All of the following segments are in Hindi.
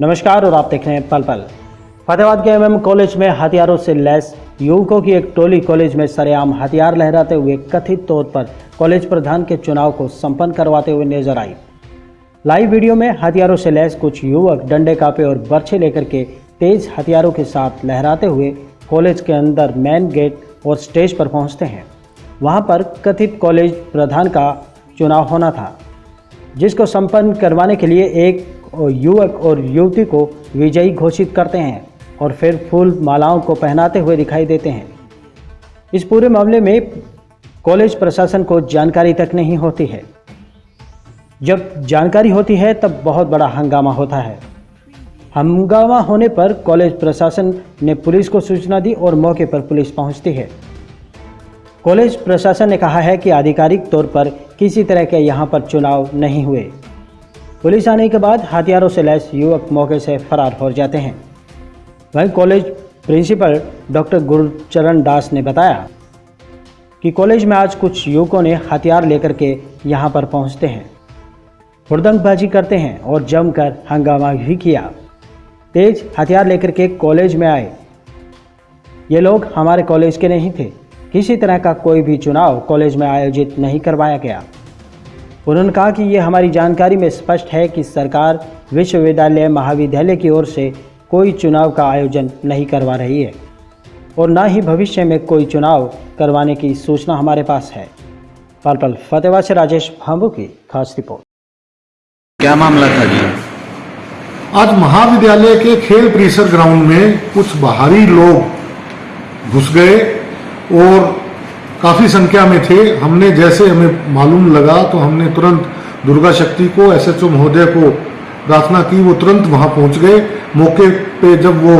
नमस्कार और आप देख रहे हैं पल पल। फतेहाबाद के एमएम कॉलेज में हथियारों से लैस युवकों की एक टोली कॉलेज में सरेआम हथियार लहराते हुए कथित तौर पर कॉलेज प्रधान के चुनाव को संपन्न करवाते हुए नज़र आई। लाइव वीडियो में हथियारों से लैस कुछ युवक डंडे कापे और बर्छे लेकर के तेज हथियारों के साथ लहराते हुए कॉलेज के अंदर मेन गेट और स्टेज पर पहुँचते हैं। वहाँ पर कथित कॉलेज प्रधान का चुनाव होना था, जिसको संपन्न करवाने के लिए एक युवक और युवती को विजयी घोषित करते हैं और फिर फूल मालाओं को पहनाते हुए दिखाई देते हैं। इस पूरे मामले में कॉलेज प्रशासन को जानकारी तक नहीं होती है। जब जानकारी होती है, तब बहुत बड़ा हंगामा होता है। हंगामा होने पर कॉलेज प्रशासन ने पुलिस को सूचना दी और मौके पर पुलिस पहुँचती है। कॉलेज प्रशासन ने कहा है कि आधिकारिक तौर पर किसी तरह के यहाँ पर चुनाव नहीं हुए। पुलिस आने के बाद हथियारों से लैस युवक मौके से फरार हो जाते हैं। वहीं college principal doctor Gurucharan Das ने बताया कि कॉलेज में आज कुछ युवकों ने हथियार लेकर के यहाँ पर पहुँचते हैं। हुड़दंगबाजी करते हैं और जमकर हंगामा भी किया। तेज हथियार लेकर के कॉलेज में आए। ये लोग हमारे कॉलेज के नहीं थे। किसी तरह का कोई भी चुनाव कॉलेज में आयोजित नहीं करवाया गया। उन्होंने कहा कि ये हमारी जानकारी में स्पष्ट है कि सरकार विश्वविद्यालय महाविद्यालय की ओर से कोई चुनाव का आयोजन नहीं करवा रही है और ना ही भविष्य में कोई चुनाव करवाने की सूचना हमारे पास है। पल पल फतेहबाद से राजेश भांबू की खास रिपोर्ट। क्या मामला था जी? आज महाविद्यालय के खेल परिसर ग्राउंड में कुछ बाहरी लोग घुस गए और काफ़ी संख्या में थे। हमने जैसे हमें मालूम लगा तो हमने तुरंत दुर्गा शक्ति को, एसएचओ महोदय को प्रार्थना की। वो तुरंत वहाँ पहुँच गए। मौके पे जब वो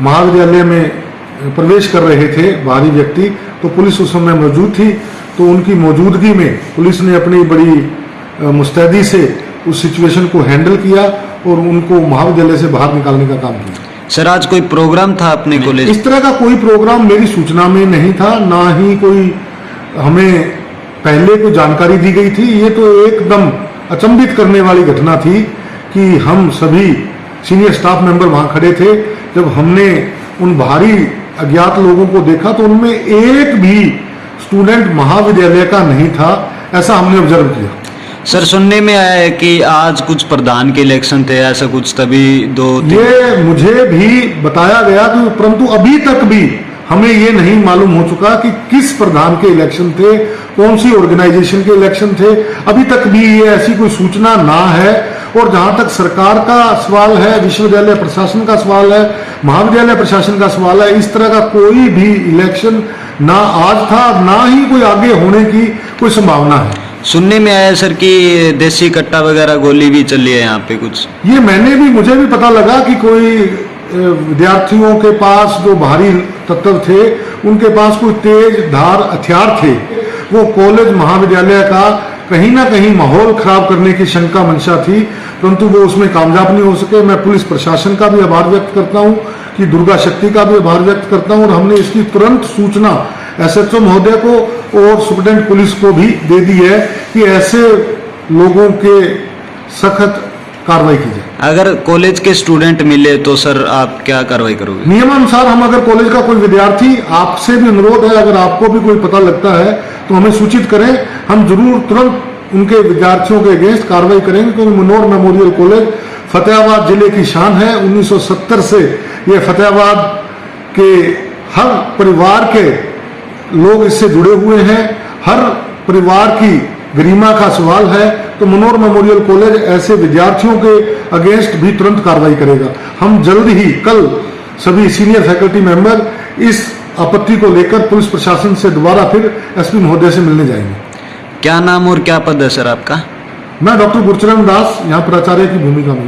महाविद्यालय में प्रवेश कर रहे थे बाहरी व्यक्ति तो पुलिस उस समय मौजूद थी। तो उनकी मौजूदगी में पुलिस ने अपनी बड़ी मुस्तैदी से उस सिचुएशन को हैंडल किया और उनको महाविद्यालय से बाहर निकालने का काम किया। सर आज कोई प्रोग्राम था अपने कॉलेज इस तरह का कोई प्रोग्राम मेरी सूचना में नहीं था ना ही कोई हमें पहले कोई जानकारी दी गई थी। ये तो एकदम अचंभित करने वाली घटना थी कि हम सभी सीनियर स्टाफ मेंबर वहाँ खड़े थे। जब हमने उन भारी अज्ञात लोगों को देखा तो उनमें एक भी स्टूडेंट महाविद्यालय का नहीं था ऐसा हमने ऑब्ज़र्व किया। सर, सुनने में आया है कि आज कुछ प्रधान के इलेक्शन थे, ऐसा कुछ तभी दो ये मुझे भी बताया गया कि परंतु अभी तक भी हमें ये नहीं मालूम हो चुका कि किस प्रधान के इलेक्शन थे, कौन सी ऑर्गेनाइजेशन के इलेक्शन थे। अभी तक भी ये ऐसी कोई सूचना ना है, और जहाँ तक सरकार का सवाल है, विश्वविद्यालय प्रशासन का सवाल है, महाविद्यालय प्रशासन का सवाल है, इस तरह का कोई भी इलेक्शन ना आज था, ना ही कोई आगे होने की कोई संभावना है। सुनने में आया सर कि देसी कट्टा वगैरह गोली भी चली है यहाँ पे कुछ। ये मैंने भी, मुझे भी पता लगा कि कोई विद्यार्थियों के पास जो बाहरी तत्व थे, उनके पास कोई तेज धार हथियार थे। वो कॉलेज महाविद्यालय का कहीं ना कहीं माहौल खराब करने की शंका मंशा थी, परंतु वो उसमें कामयाब नहीं हो सके। मैं पुलिस प्रशासन का भी आभार व्यक्त करता हूँ, कि दुर्गा शक्ति का भी आभार व्यक्त करता हूँ, और हमने इसकी तुरंत सूचना एसएचओ महोदय को और सुप्रिटेंडेंट पुलिस को भी दे दी है कि ऐसे लोगों के सख्त कार्रवाई की जाए। अगर कॉलेज के स्टूडेंट मिले तो सर आप क्या कार्रवाई करोगे? नियमानुसार हम अगर कॉलेज का कोई विद्यार्थी आपसे भी अनुरोध है अगर आपको भी कोई पता लगता है तो हमें सूचित करें हम ज़रूर तुरंत उनके विद्यार्थियों के अगेंस्ट कार्रवाई करेंगे क्योंकि मनोर मेमोरियल कॉलेज फतेहाबाद ज़िले की शान है। 1970 से ये फतेहाबाद के हर परिवार के लोग इससे जुड़े हुए हैं। हर परिवार की गरिमा का सवाल है तो मनोर मेमोरियल कॉलेज ऐसे विद्यार्थियों के अगेंस्ट भी तुरंत कार्रवाई करेगा। हम जल्द ही कल सभी सीनियर फैकल्टी मेंबर इस आपत्ति को लेकर पुलिस प्रशासन से दोबारा फिर एसपी महोदय से मिलने जाएँगे। क्या नाम और क्या पद है सर आपका? मैं डॉक्टर गुरचरण दास यहाँ प्राचार्य की भूमिका में